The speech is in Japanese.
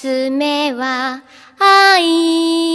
つ目は愛。